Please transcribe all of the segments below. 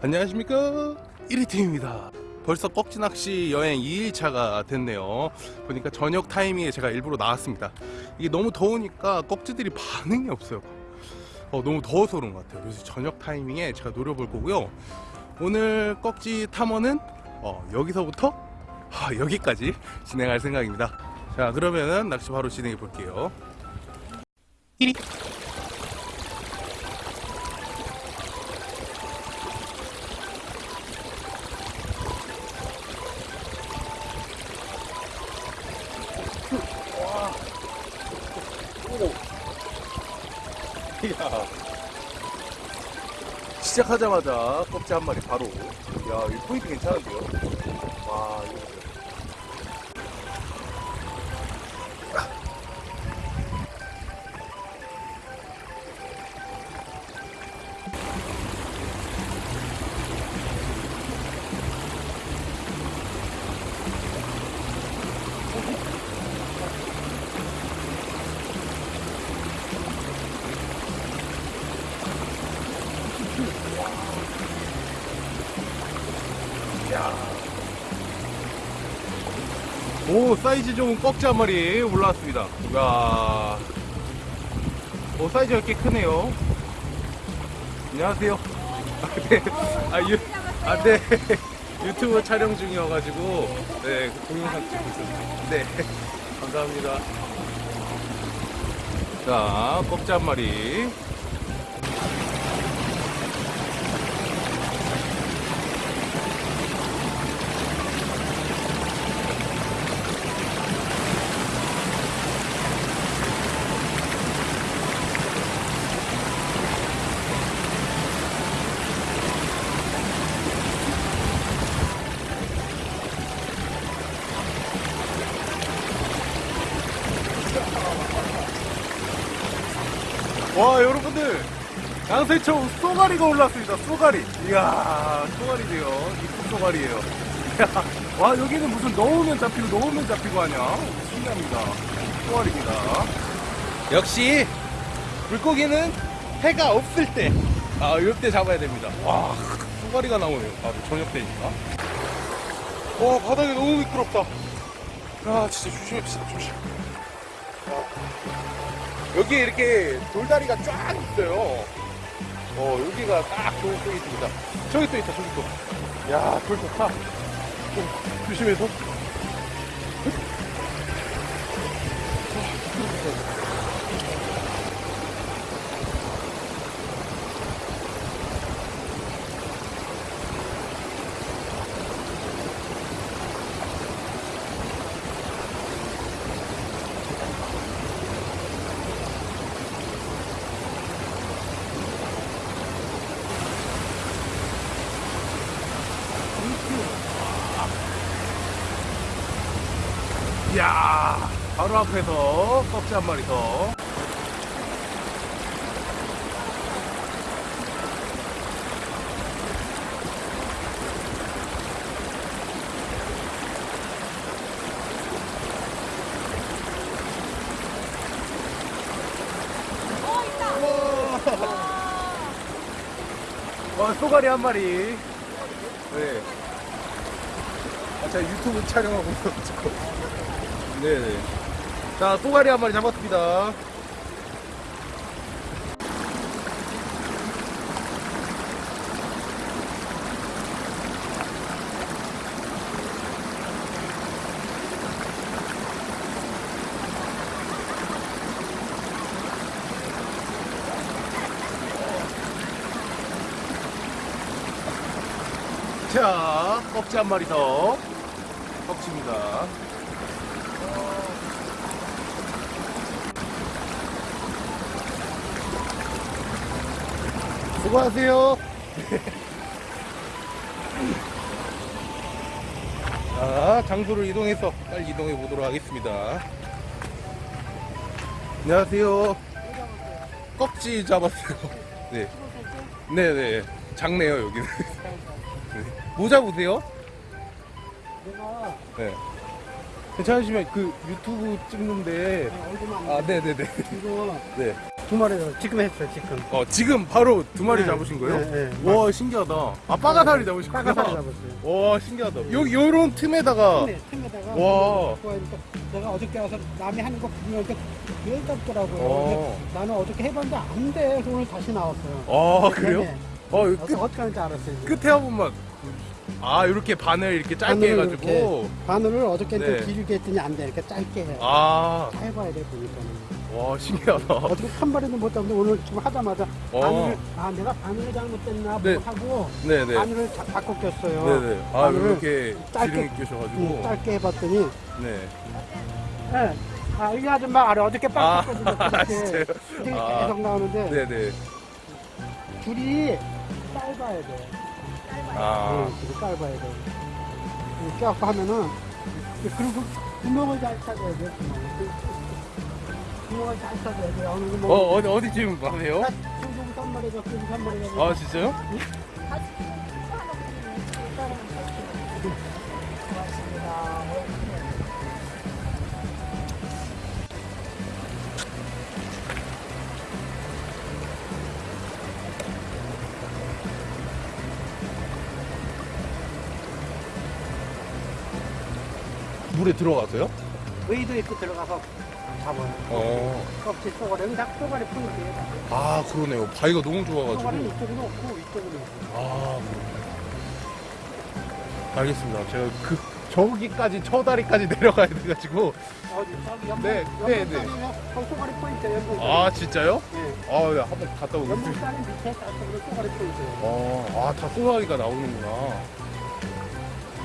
안녕하십니까? 1위팀입니다. 벌써 꺽지낚시 여행 2일차가 됐네요. 보니까 저녁 타이밍에 제가 일부러 나왔습니다. 이게 너무 더우니까 꺽지들이 반응이 없어요. 어, 너무 더워서 그런 것 같아요. 그래서 저녁 타이밍에 제가 노려볼 거고요. 오늘 꺽지 탐험은 어, 여기서부터? 아, 여기까지 진행할 생각입니다. 자 그러면은 낚시 바로 진행해 볼게요. 1위 시작하자마자 껍질 한 마리 바로. 야, 이 포인트 괜찮은데요? 와, 이거. 오, 사이즈 좋은 꺽지 한 마리 올라왔습니다. 야. 오, 사이즈가 꽤 크네요. 안녕하세요. 아, 네. 아, 유, 아, 네. 유튜브 촬영 중이어가지고, 네, 그 동영상 찍고 있었습니다. 네. 감사합니다. 자, 꺽지 한 마리. 와 여러분들. 양세청 쏘가리가 올랐습니다 쏘가리. 이야 쏘가리네요. 이쁜 쏘가리예요. 와 여기는 무슨 넣으면 잡히고 넣으면 잡히고 하냐? 신기합니다. 쏘가리입니다. 역시 물고기는 해가 없을 때 아 이럴 때 잡아야 됩니다. 와 쏘가리가 나오네요. 바로 저녁 때니까. 와 바닥이 너무 미끄럽다. 아 진짜 조심합시다 조심 여기 이렇게 돌다리가 쫙 있어요. 어, 여기가 딱 좋은 쪽이 있습니다. 저기 또 있다, 저기 또. 야, 돌 좋다. 좀 조심해서. 이야, 바로 앞에서 꺽지 한 마리 더. 와, 쏘가리 한 마리. 네. 아, 제가 유튜브 촬영하고 있어가지고. 네네. 자, 쏘가리 한 마리 잡았습니다. 자, 꺽지 한 마리 더. 꺽지입니다. 수고하세요. 자, 장소를 이동해서 빨리 이동해 보도록 하겠습니다. 안녕하세요. 꺽지 잡았어요. 네. 네네. 작네요, 여기는. 네. 뭐 잡으세요? 내가 네. 괜찮으시면 그 유튜브 찍는데. 얼굴만 아, 네네네. 이거 네. 두 마리 잡- 지금 했어요 지금. 어, 지금 바로 두 마리 네. 잡으신 거예요? 네, 네. 와, 신기하다. 아, 빠가사리 잡으신 거예요? 빠가사리 잡았어요. 와, 신기하다. 여기, 요런 틈에다가. 틈에, 틈에다가 와. 내가 어저께 와서 남이 하는 거 보니까 그게 잡더라고요. 어. 나는 어저께 해봤는데 안 돼. 그래서 오늘 다시 나왔어요. 아, 그래요? 네. 어, 어떻게 끝, 어떻게 하는지 알았어요. 이제. 끝에 한 번만. 아, 이렇게 바늘 이렇게 짧게 바늘을 해가지고. 이렇게 바늘을 어저께 네. 좀 길게 했더니 안 돼. 이렇게 짧게 해. 아, 짧아야 돼 보니까는. 와, 신기하다. 어떻게 한 마리도 못 잡는데 오늘 지금 하자마자 어. 바늘을 아 내가 바늘을 잘못됐나 네. 뭐 하고 네네. 바늘을 자- 바꿔 꼈어요. 네네. 아, 이렇게 짧게- 끼셔가지고. 응, 짧게 해봤더니 네. 예. 아, 이 아줌마 알아. 어저께 아, 빡빡거리고 아, 이렇게 진짜요? 이게 아. 계속 나오는데 네네. 줄이 짧아야 돼. 아, 응, 줄이 짧아야 돼. 이렇게 갖고 하면은 그리고 구멍을 잘 찾아야 돼. 구멍을. 구멍을 잘 찾아야 돼. 어느 어, 뭐 어디, 어디 지금 가세요? 중국 선물이가 중국 선물이가 아, 진짜요? 물에 들어가서요? 의도 있고 들어가서 잡아요. 어. 껍질 쏘가리 여기 다 쏘가리 푸는 게 아, 그러네요. 바위가 너무 좋아가지고. 이쪽으로 없고 이쪽으로 있고. 아, 그렇네. 알겠습니다. 제가 그, 저기까지, 저 다리까지 내려가야 돼가지고. 저기 연못 네, 네, 네. 연못 쏘가리 포인트 연못 아, 진짜요? 네. 아, 야, 한번 갔다 오겠습니다. 연못산이 밑에 저쪽으로 쏘가리 포인트 어, 아, 다 쏘가리가 나오는구나.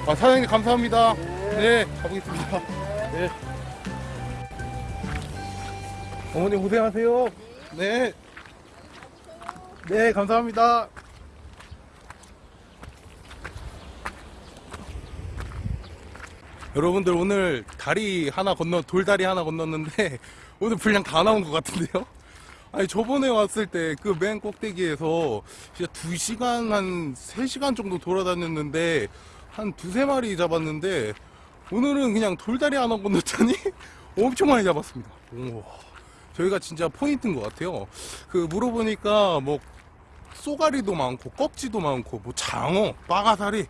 아, 사장님 감사합니다. 네, 가보겠습니다. 네. 어머니 고생하세요. 네. 네, 감사합니다. 여러분들 오늘 다리 하나 건너 돌다리 하나 건넜는데 오늘 분량 다 나온 것 같은데요? 아니 저번에 왔을 때 그 맨 꼭대기에서 진짜 2시간 한 3시간 정도 돌아다녔는데 한 두세 마리 잡았는데 오늘은 그냥 돌다리 하나 건넜더니 엄청 많이 잡았습니다. 우와. 저희가 진짜 포인트인 것 같아요. 그 물어보니까 뭐 쏘가리도 많고 꺽지도 많고 뭐 장어, 빠가사리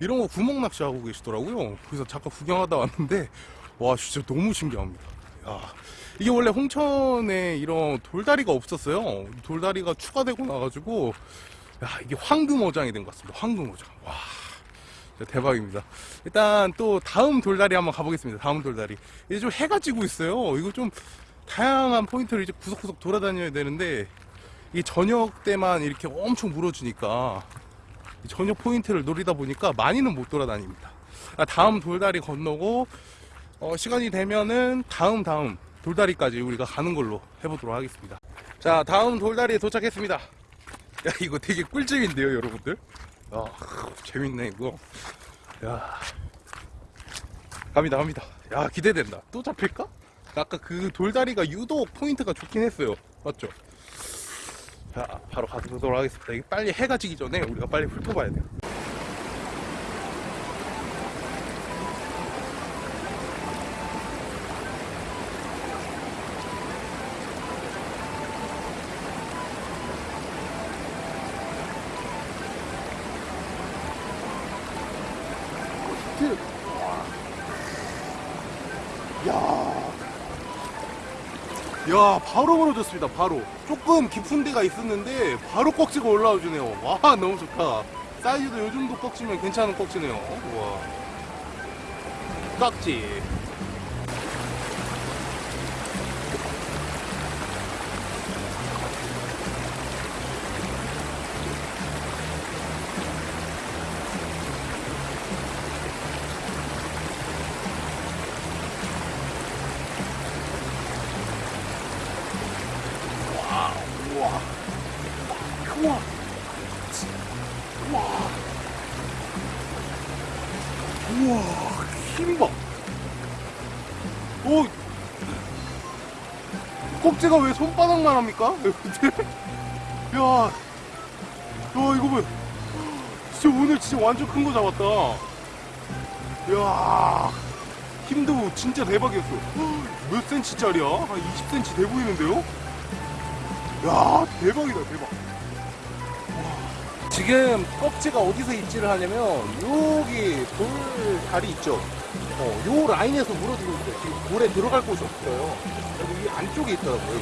이런 거 구멍 낚시하고 계시더라고요. 그래서 잠깐 구경하다 왔는데 와 진짜 너무 신기합니다. 야, 이게 원래 홍천에 이런 돌다리가 없었어요. 돌다리가 추가되고 나가지고 야 이게 황금어장이 된 것 같습니다. 황금어장. 와 대박입니다. 일단 또 다음 돌다리 한번 가보겠습니다. 다음 돌다리. 이제 좀 해가 지고 있어요. 이거 좀 다양한 포인트를 이제 구석구석 돌아다녀야 되는데 이 저녁 때만 이렇게 엄청 물어주니까 이 저녁 포인트를 노리다 보니까 많이는 못 돌아다닙니다. 아, 다음 돌다리 건너고 어, 시간이 되면은 다음 다음 돌다리까지 우리가 가는 걸로 해보도록 하겠습니다. 자 다음 돌다리에 도착했습니다. 야 이거 되게 꿀잼인데요 여러분들. 야 재밌네 이거. 야 갑니다 갑니다. 야 기대된다. 또 잡힐까? 아까 그 돌다리가 유독 포인트가 좋긴 했어요. 맞죠? 자, 바로 가보도록 하겠습니다. 빨리 해가 지기 전에 우리가 빨리 훑어봐야 돼요. 야, 바로 멀어졌습니다. 바로. 조금 깊은 데가 있었는데 바로 꺽지가 올라와 주네요. 와, 너무 좋다. 사이즈도 요즘도 꺽지면 괜찮은 꺽지네요. 우와. 깍지. 우와. 우와. 우와. 힘 봐. 오. 꼭지가 왜 손바닥만 합니까? 야. 야, 이거 봐. 진짜 오늘 진짜 완전 큰 거 잡았다. 야. 힘도 진짜 대박이었어. 몇 센치짜리야? 한 20cm 돼 보이는데요? 야 대박이다 대박 지금 꺽지가 어디서 입질을 하냐면 여기 돌 다리 있죠? 어, 요 라인에서 물어주고 있어요. 지금 물에 들어갈 곳이 없어요. 여기 이 안쪽에 있더라고요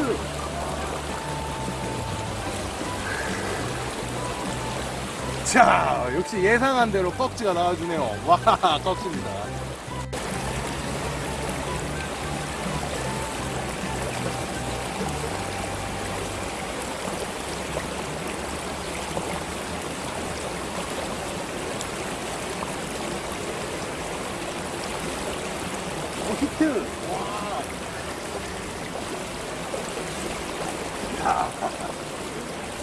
히트. 자, 역시 예상한 대로 꺽지가 나와주네요. 와, 꺽지입니다.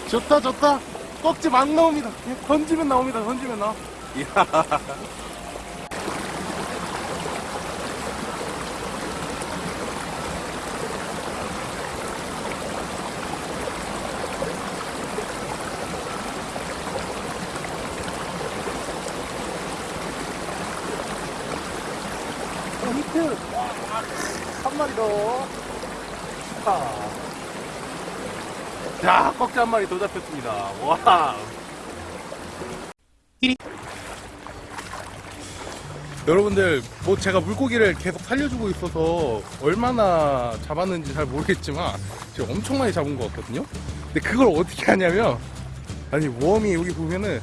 좋다 좋다. 꺽지 막 나옵니다. 그냥 던지면 나옵니다. 던지면 나와. 이야 한 마리 더. 자. 자, 꺽지 한 마리 더 잡혔습니다. 와. 여러분들, 뭐 제가 물고기를 계속 살려주고 있어서 얼마나 잡았는지 잘 모르겠지만 제가 엄청 많이 잡은 것 같거든요. 근데 그걸 어떻게 하냐면 아니 웜이 여기 보면은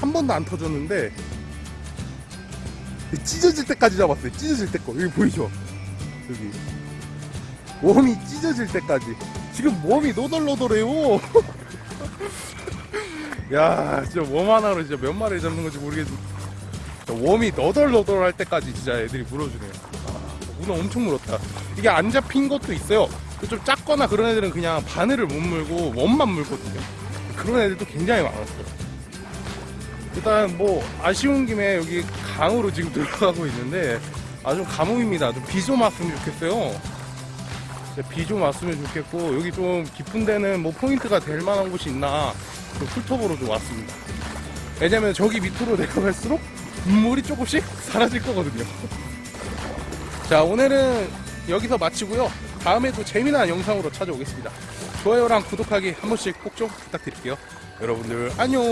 한 번도 안 터졌는데 찢어질 때까지 잡았어요. 찢어질 때 거. 여기 보이죠? 여기. 웜이 찢어질 때까지. 지금 웜이 노덜노덜해요. 야, 진짜 웜 하나로 진짜 몇 마리 잡는 건지 모르겠는데. 웜이 너덜너덜 할 때까지 진짜 애들이 물어주네요. 아, 문어 엄청 물었다. 이게 안 잡힌 것도 있어요. 좀 작거나 그런 애들은 그냥 바늘을 못 물고 웜만 물거든요. 그런 애들도 굉장히 많았어요. 일단 뭐 아쉬운 김에 여기 강으로 지금 들어가고 있는데 아주 가뭄입니다. 좀 비 좀 왔으면 좋겠어요. 비 좀 왔으면 좋겠고 여기 좀 깊은 데는 뭐 포인트가 될 만한 곳이 있나 좀 풀톱으로 좀 왔습니다. 왜냐면 저기 밑으로 내려갈수록 물이 조금씩 사라질 거거든요. 자 오늘은 여기서 마치고요. 다음에도 재미난 영상으로 찾아오겠습니다. 좋아요랑 구독하기 한 번씩 꼭 좀 부탁드릴게요. 여러분들 안녕.